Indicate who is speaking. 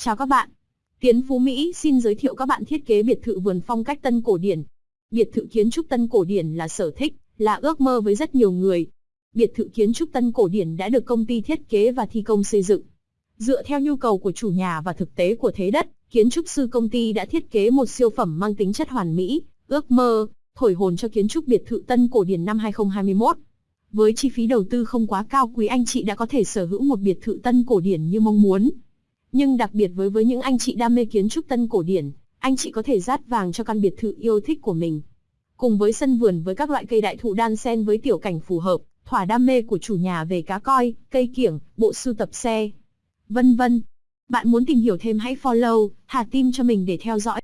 Speaker 1: Chào các bạn. Tiến Phú Mỹ xin giới thiệu các bạn thiết kế biệt thự vườn phong cách tân cổ điển. Biệt thự kiến trúc tân cổ điển là sở thích, là ước mơ với rất nhiều người. Biệt thự kiến trúc tân cổ điển đã được công ty thiết kế và thi công xây dựng. Dựa theo nhu cầu của chủ nhà và thực tế của thế đất, kiến trúc sư công ty đã thiết kế một siêu phẩm mang tính chất hoàn mỹ, ước mơ, thổi hồn cho kiến trúc biệt thự tân cổ điển năm 2021. Với chi phí đầu tư không quá cao quý anh chị đã có thể sở hữu một biệt thự tân cổ điển như mong muốn. Nhưng đặc biệt với với những anh chị đam mê kiến trúc tân cổ điển, anh chị có thể dát vàng cho căn biệt thự yêu thích của mình. Cùng với sân vườn với các loại cây đại thụ đan xen với tiểu cảnh phù hợp, thỏa đam mê của chủ nhà về cá coi, cây kiểng, bộ sưu tập xe, vân vân. Bạn muốn tìm hiểu thêm hãy follow, thả tim cho mình để theo dõi.